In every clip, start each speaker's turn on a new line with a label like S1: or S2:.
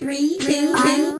S1: Three, two, one.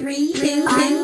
S1: Three, two, one.